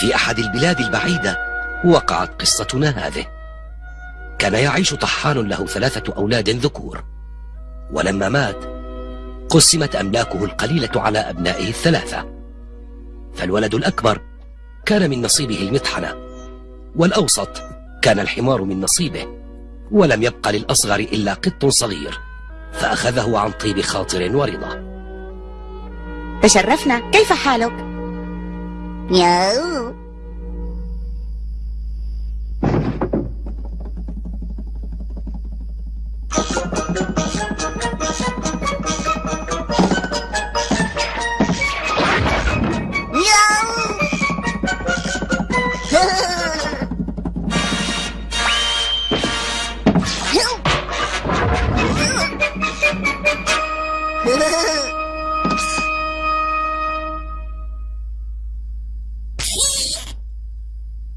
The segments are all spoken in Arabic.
في أحد البلاد البعيدة وقعت قصتنا هذه. كان يعيش طحان له ثلاثة أولاد ذكور. ولما مات قسمت أملاكه القليلة على أبنائه الثلاثة. فالولد الأكبر كان من نصيبه المطحنة والأوسط كان الحمار من نصيبه ولم يبق للأصغر إلا قط صغير فأخذه عن طيب خاطر ورضا. تشرفنا. كيف حالك؟ No.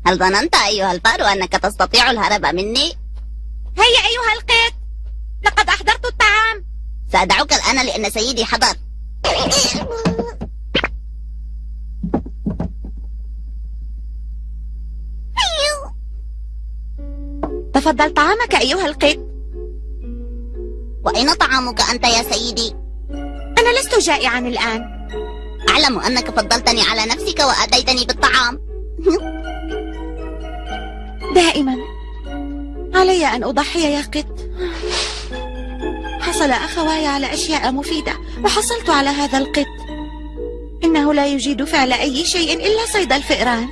هل ظننت أيها الفار أنك تستطيع الهرب مني؟ هيا أيها القط لقد أحضرت الطعام. سأدعوك الآن لأن سيدي حضر. تفضل طعامك أيها القط وأين طعامك أنت يا سيدي؟ أنا لست جائعا الآن. أعلم أنك فضلتني على نفسك وأتيتني بالطعام. دائما. علي أن أضحي يا قط. حصل أخواي على أشياء مفيدة وحصلت على هذا القط. إنه لا يجيد فعل أي شيء إلا صيد الفئران.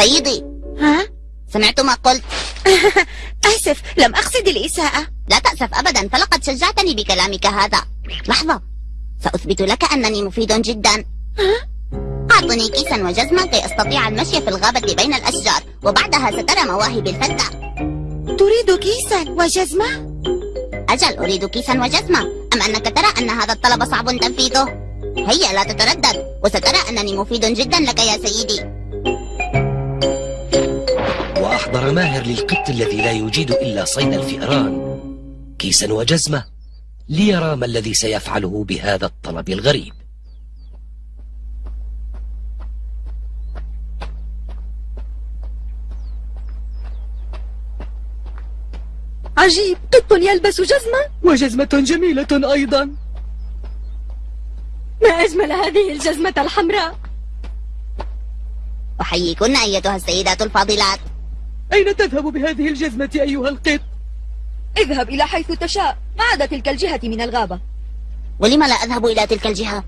سيدي. ها؟ سمعت ما قلت. آسف لم أقصد الإساءة. لا تأسف أبدا فلقد شجعتني بكلامك هذا. لحظة سأثبت لك أنني مفيد جدا. أعطني كيسا وجزمة كي أستطيع المشي في الغابة بين الأشجار وبعدها سترى مواهبي الفتى. تريد كيسا وجزمة؟ أجل أريد كيسا وجزمة. أم أنك ترى أن هذا الطلب صعب تنفيذه؟ هيا لا تتردد وسترى أنني مفيد جدا لك يا سيدي. وأحضر ماهر للقط الذي لا يجيد إلا صيد الفئران. كيسا وجزمة ليرى ما الذي سيفعله بهذا الطلب الغريب. عجيب قط يلبس جزمة؟ وجزمة جميلة أيضا. ما أجمل هذه الجزمة الحمراء؟ أحييكن أيتها السيدات الفاضلات. أين تذهب بهذه الجزمة أيها القط؟ اذهب إلى حيث تشاء. ما عدا تلك الجهة من الغابة؟ ولم لا أذهب إلى تلك الجهة؟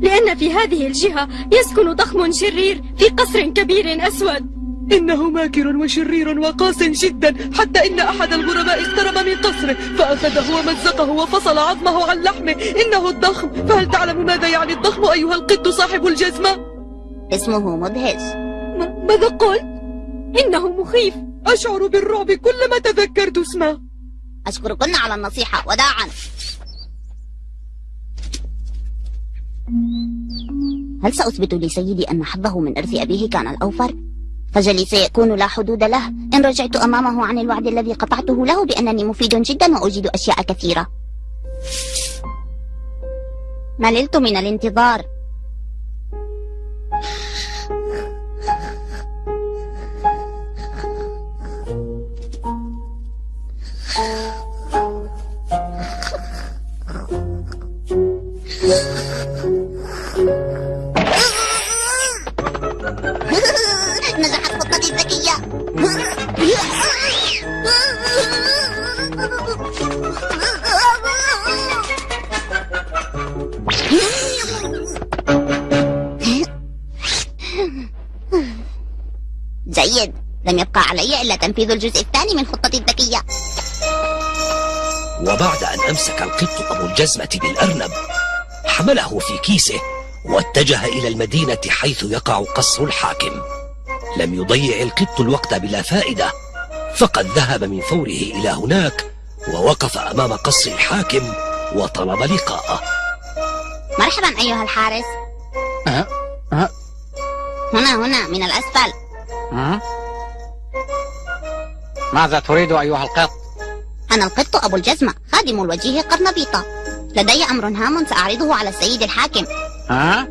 لأن في هذه الجهة يسكن ضخم شرير في قصر كبير أسود. إنه ماكر وشرير وقاس جدا. حتى إن أحد الغرباء اقترب من قصره. فأخذه ومزقه وفصل عظمه عن لحمه. إنه الضخم. فهل تعلم ماذا يعني الضخم أيها القط صاحب الجزمة؟ اسمه مدهش. ماذا قلت؟ إنه مخيف. أشعر بالرعب كلما تذكرت اسمه. أشكركن على النصيحة. وداعا. هل سأثبت لسيدي أن حظه من إرث أبيه كان الأوفر؟ فجلي سيكون لا حدود له. إن رجعت أمامه عن الوعد الذي قطعته له بأنني مفيد جدا وأجيد أشياء كثيرة. مللت من الانتظار. تنفيذ الجزء الثاني من خطتي الذكية وبعد أن أمسك القط أبو الجزمة بالأرنب حمله في كيسه واتجه إلى المدينة حيث يقع قصر الحاكم لم يضيع القط الوقت بلا فائدة فقد ذهب من فوره إلى هناك ووقف أمام قصر الحاكم وطلب لقاءه مرحبا أيها الحارس أه؟ أه؟ هنا هنا من الأسفل أه؟ ماذا تريد أيها القط؟ أنا القط أبو الجزمة خادم الوجيه قرنبيطة لدي أمر هام سأعرضه على السيد الحاكم ها؟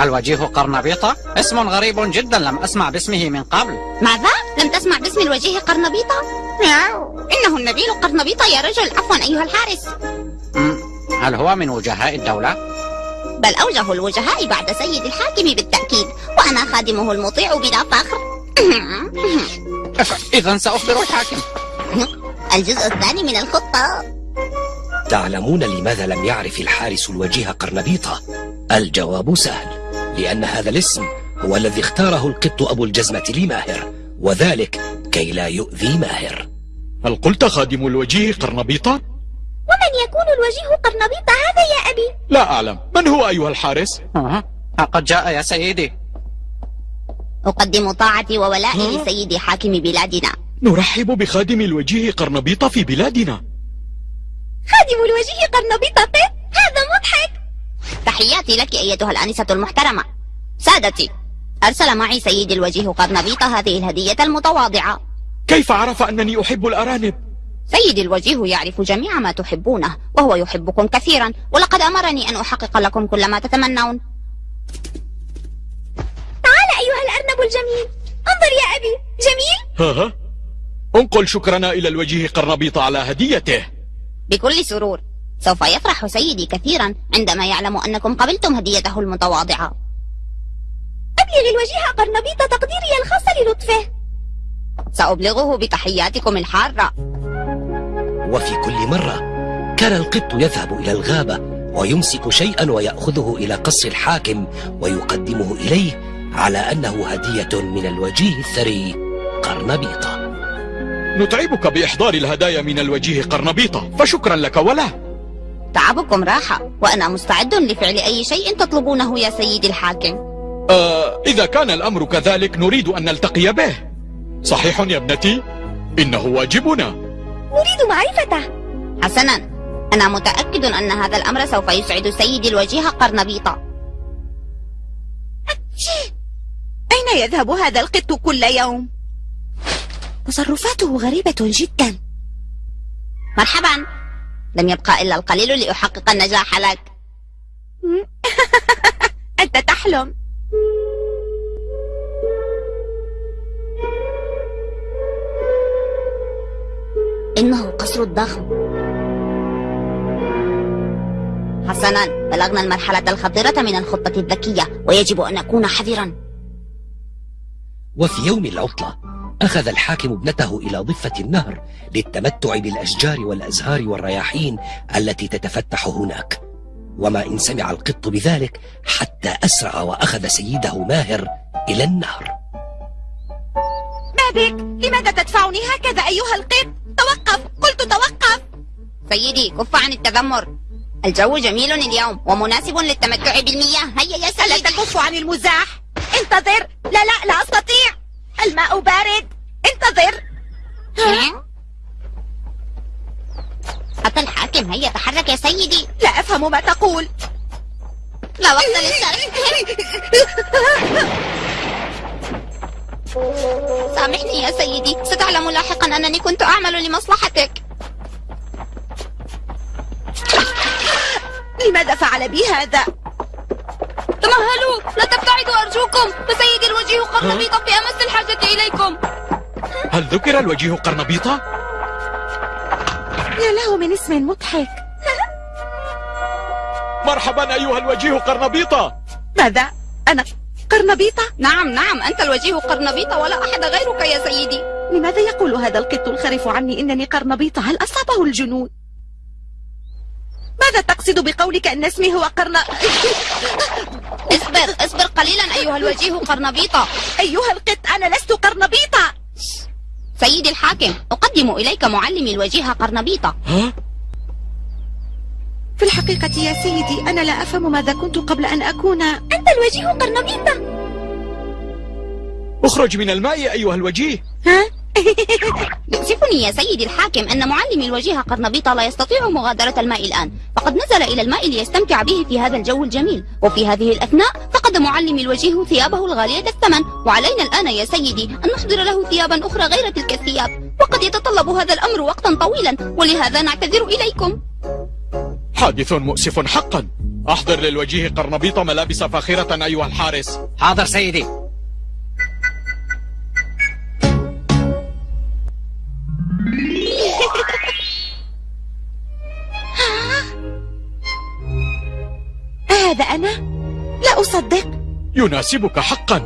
الوجيه قرنبيطة اسم غريب جدا لم أسمع باسمه من قبل ماذا؟ لم تسمع باسم الوجيه قرنبيطة؟ مياو. إنه النبيل قرنبيطة يا رجل عفوا أيها الحارس. هل هو من وجهاء الدولة؟ بل أوجه الوجهاء بعد سيد الحاكم بالتأكيد وأنا خادمه المطيع بلا فخر إذا سأخبر الحاكم الجزء الثاني من الخطة تعلمون لماذا لم يعرف الحارس الوجيه قرنبيطة؟ الجواب سهل لأن هذا الاسم هو الذي اختاره القط أبو الجزمة لماهر وذلك كي لا يؤذي ماهر هل قلت خادم الوجيه قرنبيطة؟ ومن يكون الوجيه قرنبيطة هذا يا أبي؟ لا أعلم من هو أيها الحارس؟ أه. قد جاء يا سيدي أقدم طاعتي وولائي؟ لسيد حاكم بلادنا. نرحب بخادم الوجيه قرنبيطة في بلادنا. خادم الوجيه قرنبيطة قط هذا مضحك. تحياتي لك أيتها الآنسة المحترمة. سادتي أرسل معي سيدي الوجيه قرنبيطة هذه الهدية المتواضعة. كيف عرف أنني أحب الأرانب؟ سيدي الوجيه يعرف جميع ما تحبونه وهو يحبكم كثيرا ولقد أمرني أن أحقق لكم كل ما تتمنون. أيها الأرنب الجميل. انظر يا أبي. جميل؟ ها ها. انقل شكرنا إلى الوجيه قرنبيطة على هديته. بكل سرور. سوف يفرح سيدي كثيرا عندما يعلم أنكم قبلتم هديته المتواضعة. أبلغ الوجيه قرنبيط تقديري الخاص للطفه. سأبلغه بتحياتكم الحارة. وفي كل مرة كان القط يذهب إلى الغابة ويمسك شيئا ويأخذه إلى قصر الحاكم ويقدمه إليه على أنه هدية من الوجيه الثري قرنبيطة نتعبك بإحضار الهدايا من الوجيه قرنبيطة فشكرا لك وله تعبكم راحة وأنا مستعد لفعل أي شيء تطلبونه يا سيدي الحاكم. آه إذا كان الأمر كذلك نريد أن نلتقي به. صحيح يا ابنتي؟ إنه واجبنا. أريد معرفته. حسنا. أنا متأكد أن هذا الأمر سوف يسعد سيدي الوجيه قرنبيطة أين يذهب هذا القط كل يوم؟ تصرفاته غريبة جدا. مرحبا. لم يبقى إلا القليل لأحقق النجاح لك. أنت تحلم. إنه قصر الضخم. حسنا. بلغنا المرحلة الخطيرة من الخطة الذكية ويجب أن نكون حذرا. وفي يوم العطلة أخذ الحاكم ابنته إلى ضفة النهر للتمتع بالأشجار والأزهار والرياحين التي تتفتح هناك. وما إن سمع القط بذلك حتى أسرع وأخذ سيده ماهر إلى النهر. ما بك؟ لماذا تدفعني هكذا أيها القط؟ توقف قلت توقف. سيدي كف عن التذمر. الجو جميل اليوم ومناسب للتمتع بالمياه. هيا يا ألا سيدي. تكف عن المزاح. انتظر. لا لا لا أستطيع. الماء بارد. انتظر. حتى الحاكم هيا تحرك يا سيدي. لا أفهم ما تقول. لا وقت للشرح سامحني يا سيدي. ستعلم لاحقا أنني كنت أعمل لمصلحتك. لماذا فعل بي هذا؟ تمهلوا لا تبتعدوا أرجوكم فسيدي الوجيه قرنبيطة في أمس الحاجة إليكم هل ذكر الوجيه قرنبيطة؟ يا له من اسم مضحك مرحبا أيها الوجيه قرنبيطة ماذا؟ أنا قرنبيطة؟ نعم نعم أنت الوجيه قرنبيطة ولا أحد غيرك يا سيدي لماذا يقول هذا القط الخرف عني إنني قرنبيطة؟ هل أصابه الجنون؟ ماذا تقصد بقولك أن اسمي هو قرن... اصبر اصبر قليلا أيها الوجيه قرنبيطة. أيها القط أنا لست قرنبيطة. سيدي الحاكم أقدم إليك معلمي الوجيه قرنبيطة. ها؟ في الحقيقة يا سيدي أنا لا أفهم ماذا كنت قبل أن أكون أنت الوجيه قرنبيطة. أخرج من الماء أيها الوجيه. ها؟ يؤسفني يا سيدي الحاكم أن معلمي الوجيه قرنبيطة لا يستطيع مغادرة الماء الآن. فقد نزل إلى الماء ليستمتع به في هذا الجو الجميل. وفي هذه الأثناء فقد معلمي الوجيه ثيابه الغالية الثمن. وعلينا الآن يا سيدي أن نحضر له ثيابا أخرى غير تلك الثياب. وقد يتطلب هذا الأمر وقتا طويلا ولهذا نعتذر إليكم. حادث مؤسف حقا. أحضر للوجيه قرنبيط ملابس فاخرة أيها الحارس. حاضر سيدي. لا أصدق يناسبك حقا.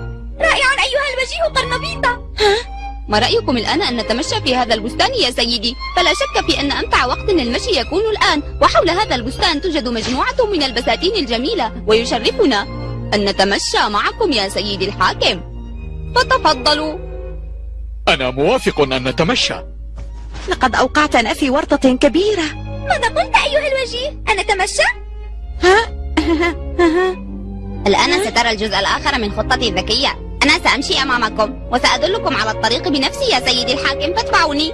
رائع أيها الوجيه قرنبيطة. ما رأيكم الآن أن نتمشى في هذا البستان يا سيدي؟ فلا شك في أن أمتع وقت للمشي يكون الآن وحول هذا البستان توجد مجموعة من البساتين الجميلة ويشرفنا أن نتمشى معكم يا سيدي الحاكم. فتفضلوا. أنا موافق أن نتمشى. لقد أوقعتنا في ورطة كبيرة. ماذا قلت أيها الوجيه؟ أن نتمشى؟ الآن سترى الجزء الآخر من خطتي الذكية. أنا سأمشي أمامكم وسأدلكم على الطريق بنفسي يا سيدي الحاكم فاتبعوني.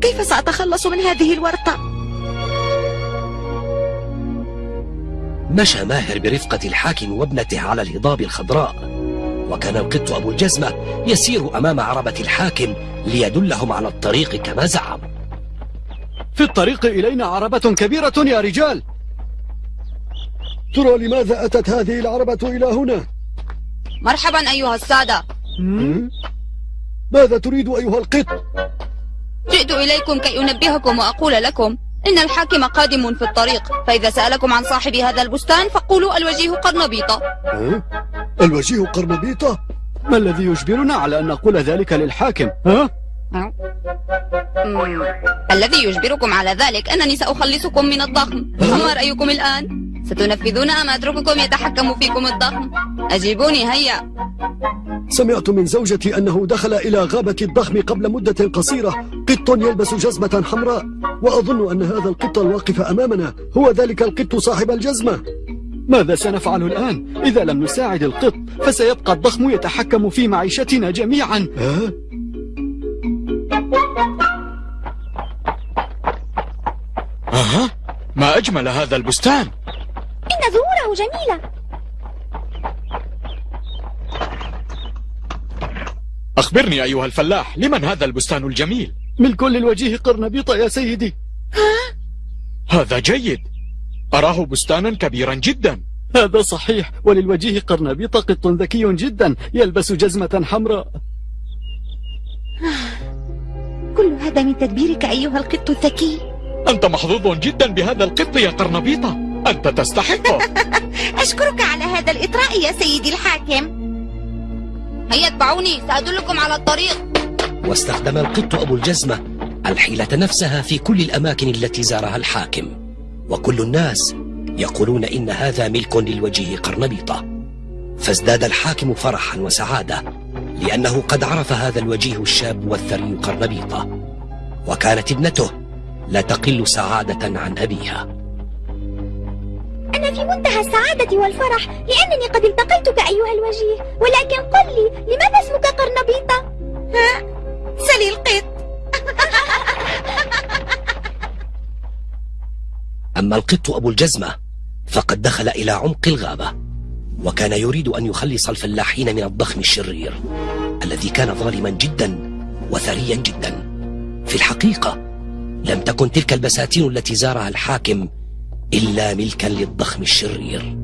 كيف سأتخلص من هذه الورطة؟ مشى ماهر برفقة الحاكم وابنته على الهضاب الخضراء. وكان القط أبو الجزمة يسير أمام عربة الحاكم ليدلهم على الطريق كما زعم في الطريق إلينا عربة كبيرة يا رجال. ترى لماذا أتت هذه العربة إلى هنا؟ مرحبا أيها السادة ماذا تريد أيها القط؟ جئت إليكم كي أنبهكم وأقول لكم إن الحاكم قادم في الطريق فإذا سألكم عن صاحب هذا البستان فقولوا الوجيه قرنبيطة؟ الوجيه قرنبيطة؟ ما الذي يجبرنا على أن نقول ذلك للحاكم؟ ها؟ الذي يجبركم على ذلك أنني سأخلصكم من الضخم فما رأيكم الآن؟ ستنفذون أم أترككم يتحكم فيكم الضخم؟ أجيبوني هيا سمعت من زوجتي أنه دخل إلى غابة الضخم قبل مدة قصيرة قط يلبس جزمة حمراء وأظن أن هذا القط الواقف أمامنا هو ذلك القط صاحب الجزمة ماذا سنفعل الآن؟ إذا لم نساعد القط فسيبقى الضخم يتحكم في معيشتنا جميعا ها؟ أها ما أجمل هذا البستان إن زهوره جميلة. أخبرني أيها الفلاح لمن هذا البستان الجميل؟ ملك للوجيه قرنبيطة يا سيدي. هذا جيد. أراه بستانا كبيرا جدا. هذا صحيح وللوجيه قرنبيطة قط ذكي جدا يلبس جزمة حمراء. كل هذا من تدبيرك أيها القط الذكي. أنت محظوظ جدا بهذا القط يا قرنبيطة أنت تستحقه أشكرك على هذا الإطراء يا سيدي الحاكم. هيا اتبعوني سأدلكم على الطريق. واستخدم القط أبو الجزمة الحيلة نفسها في كل الأماكن التي زارها الحاكم. وكل الناس يقولون إن هذا ملك للوجيه قرنبيطة. فازداد الحاكم فرحا وسعادة لأنه قد عرف هذا الوجيه الشاب والثري قرنبيطة. وكانت ابنته لا تقل سعادة عن أبيها. في منتهى السعادة والفرح لأنني قد التقيتك أيها الوجيه. ولكن قل لي لماذا اسمك قرنبيطة؟ سلي القط أما القط أبو الجزمة فقد دخل إلى عمق الغابة وكان يريد أن يخلص الفلاحين من الضخم الشرير الذي كان ظالما جدا وثريا جدا. في الحقيقة لم تكن تلك البساتين التي زارها الحاكم إلا ملكا للضخم الشرير.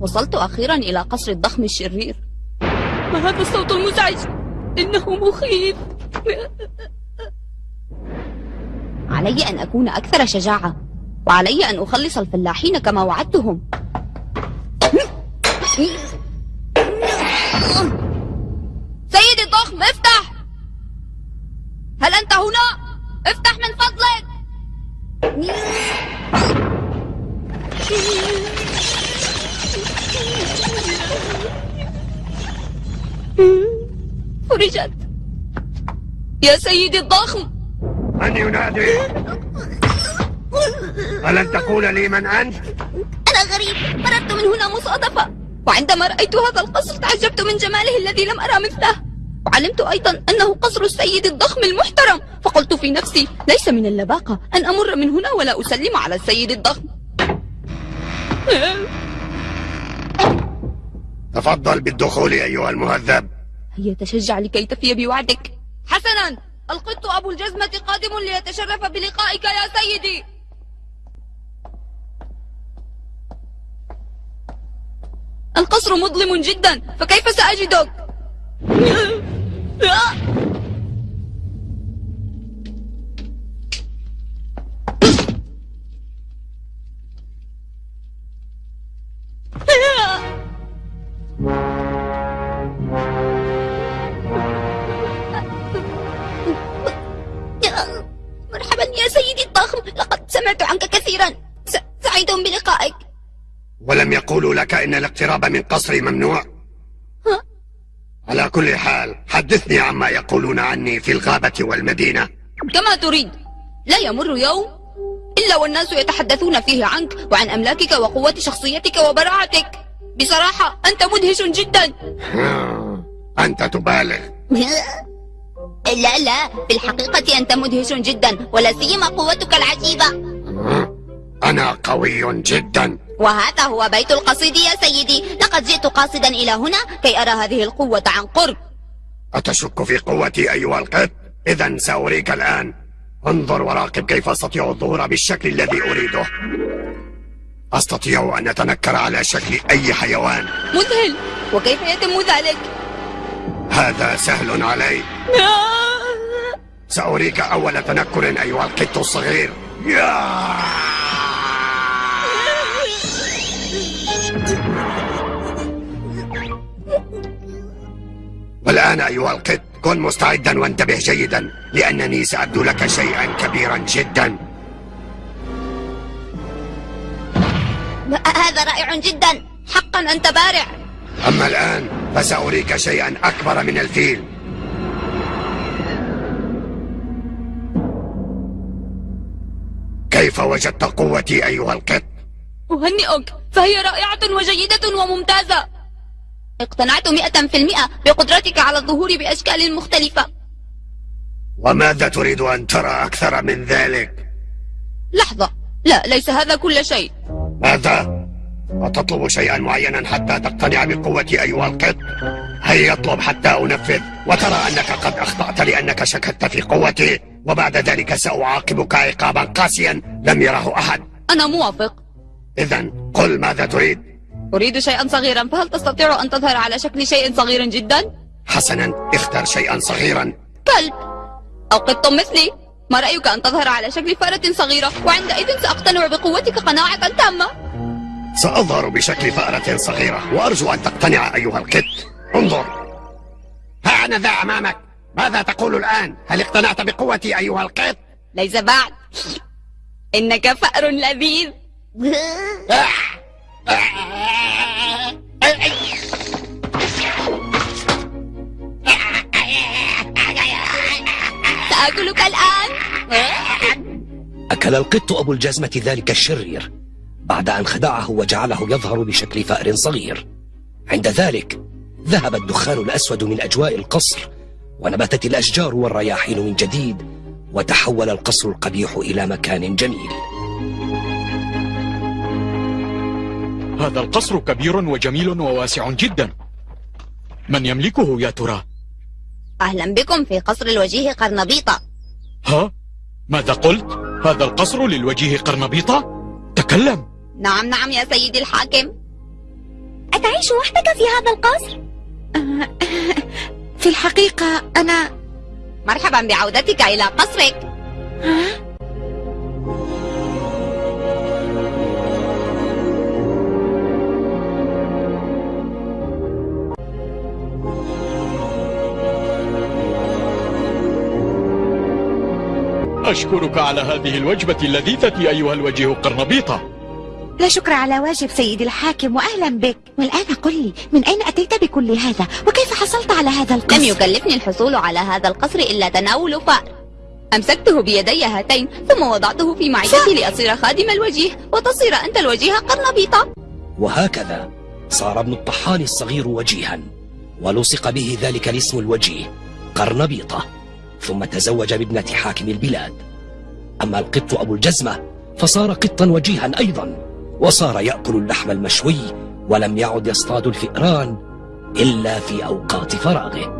وصلت أخيرا إلى قصر الضخم الشرير. ما هذا الصوت المزعج؟ إنه مخيف. علي أن أكون أكثر شجاعة وعلي أن أخلص الفلاحين كما وعدتهم. سيدي يا سيدي الضخم. من ينادي؟ ألن تقول لي من أنت؟ أنا غريب. مررت من هنا مصادفة. وعندما رأيت هذا القصر تعجبت من جماله الذي لم أرى مثله. وعلمت أيضا أنه قصر السيد الضخم المحترم. فقلت في نفسي ليس من اللباقة أن أمر من هنا ولا أسلم على السيد الضخم. تفضل بالدخول أيها المهذب. هيا تشجع لكي تفي بوعدك. حسنا القط أبو الجزمة قادم ليتشرف بلقائك يا سيدي القصر مظلم جدا فكيف سأجدك؟ الاقتراب من قصري ممنوع؟ على كل حال حدثني عما يقولون عني في الغابة والمدينة. كما تريد. لا يمر يوم إلا والناس يتحدثون فيه عنك وعن أملاكك وقوة شخصيتك وبراعتك. بصراحة أنت مدهش جدا. أنت تبالغ. لا لا في الحقيقة أنت مدهش جدا ولا سيما قوتك العجيبة. أنا قوي جدا. وهذا هو بيت القصيد يا سيدي. لقد جئت قاصدا إلى هنا كي أرى هذه القوة عن قرب. أتشك في قوتي أيها القط؟ إذا سأريك الآن. انظر وراقب كيف أستطيع الظهور بالشكل الذي أريده. أستطيع أن أتنكر على شكل أي حيوان. مذهل! وكيف يتم ذلك؟ هذا سهل علي. سأريك أول تنكر أيها القط الصغير. يا! والآن أيها القط كن مستعدا وانتبه جيدا لأنني سأبدو لك شيئا كبيرا جدا. هذا رائع جدا. حقا أنت بارع. أما الآن فسأريك شيئا أكبر من الفيل. كيف وجدت قوتي أيها القط؟ أهنئك فهي رائعة وجيدة وممتازة. اقتنعت مئة في المئة بقدرتك على الظهور بأشكال مختلفة وماذا تريد أن ترى أكثر من ذلك؟ لحظة لا ليس هذا كل شيء ماذا؟ أتطلب شيئا معينا حتى تقتنع بقوتي أيها القط؟ هيا اطلب حتى أنفذ وترى أنك قد أخطأت لأنك شككت في قوتي وبعد ذلك سأعاقبك عقابا قاسيا لم يره أحد أنا موافق إذا قل ماذا تريد؟ أريد شيئا صغيرا فهل تستطيع أن تظهر على شكل شيء صغير جدا؟ حسنا اختر شيئا صغيرا. كلب أو قط مثلي ما رأيك أن تظهر على شكل فأرة صغيرة وعندئذ سأقتنع بقوتك قناعة تامة. سأظهر بشكل فأرة صغيرة وأرجو أن تقتنع أيها القط. انظر. ها أنا ذا أمامك. ماذا تقول الآن؟ هل اقتنعت بقوتي أيها القط؟ ليس بعد. إنك فأر لذيذ. سآكلك الآن. أكل القط أبو الجزمة ذلك الشرير بعد أن خدعه وجعله يظهر بشكل فأر صغير. عند ذلك ذهب الدخان الأسود من أجواء القصر ونبتت الأشجار والرياحين من جديد وتحول القصر القبيح إلى مكان جميل. هذا القصر كبير وجميل وواسع جدا من يملكه يا ترى؟ أهلا بكم في قصر الوجيه قرنبيطة ها؟ ماذا قلت؟ هذا القصر للوجيه قرنبيطة؟ تكلم نعم نعم يا سيدي الحاكم أتعيش وحدك في هذا القصر؟ في الحقيقة أنا مرحبا بعودتك إلى قصرك أشكرك على هذه الوجبة اللذيذة أيها الوجيه قرنبيطة. لا شكر على واجب سيدي الحاكم وأهلا بك. والآن قل لي من أين أتيت بكل هذا؟ وكيف حصلت على هذا القصر؟ لم يكلفني الحصول على هذا القصر إلا تناول فأر. أمسكته بيدي هاتين ثم وضعته في معدتي لأصير خادم الوجيه وتصير أنت الوجيه قرنبيطة. وهكذا صار ابن الطحان الصغير وجيها ولصق به ذلك الاسم الوجيه قرنبيطة. ثم تزوج بابنة حاكم البلاد. أما القط أبو الجزمة فصار قطا وجيها أيضا وصار يأكل اللحم المشوي ولم يعد يصطاد الفئران إلا في أوقات فراغه.